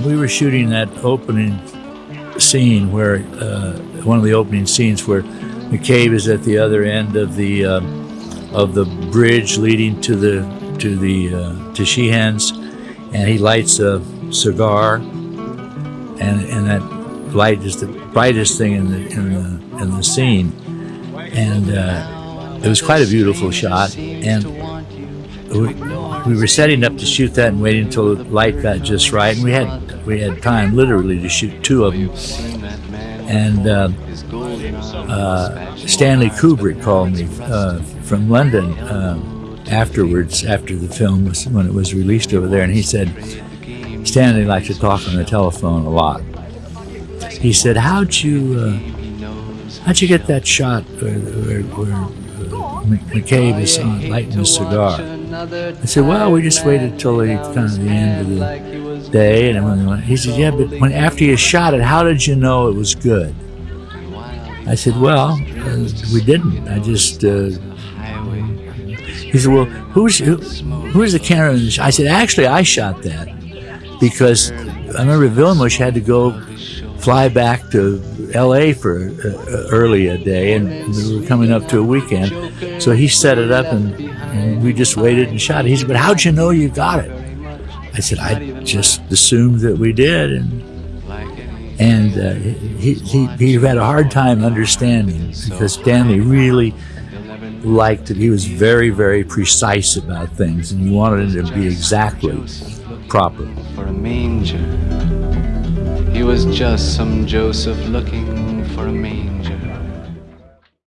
we were shooting that opening scene where uh, one of the opening scenes where McCabe is at the other end of the uh, of the bridge leading to the to the uh, to Sheehan's, and he lights a cigar, and and that light is the brightest thing in the in the in the scene, and uh, it was quite a beautiful shot, and we, we were setting up to shoot that and waiting until the light got just right, and we had we had time literally to shoot two of them, and. Uh, uh, Stanley Kubrick called me uh, from London um, afterwards, after the film was when it was released over there, and he said Stanley liked to talk on the telephone a lot. He said, "How'd you uh, how'd you get that shot where, where, where uh, McCabe is on, lighting a cigar?" I said, "Well, we just waited till the kind of the end of the day, and he said, "Yeah, but when after you shot it, how did you know it was good?" I said, well, uh, we didn't. I just, uh, he said, well, who's, who, who's the camera? I said, actually, I shot that because I remember Vilmos had to go fly back to L.A. for uh, early a day, and we were coming up to a weekend. So he set it up, and, and we just waited and shot it. He said, but how'd you know you got it? I said, I just assumed that we did, and and uh, he, he, he had a hard time understanding because Stanley really liked it. He was very, very precise about things, and he wanted it to be exactly proper. For a manger, he was just some Joseph looking for a manger.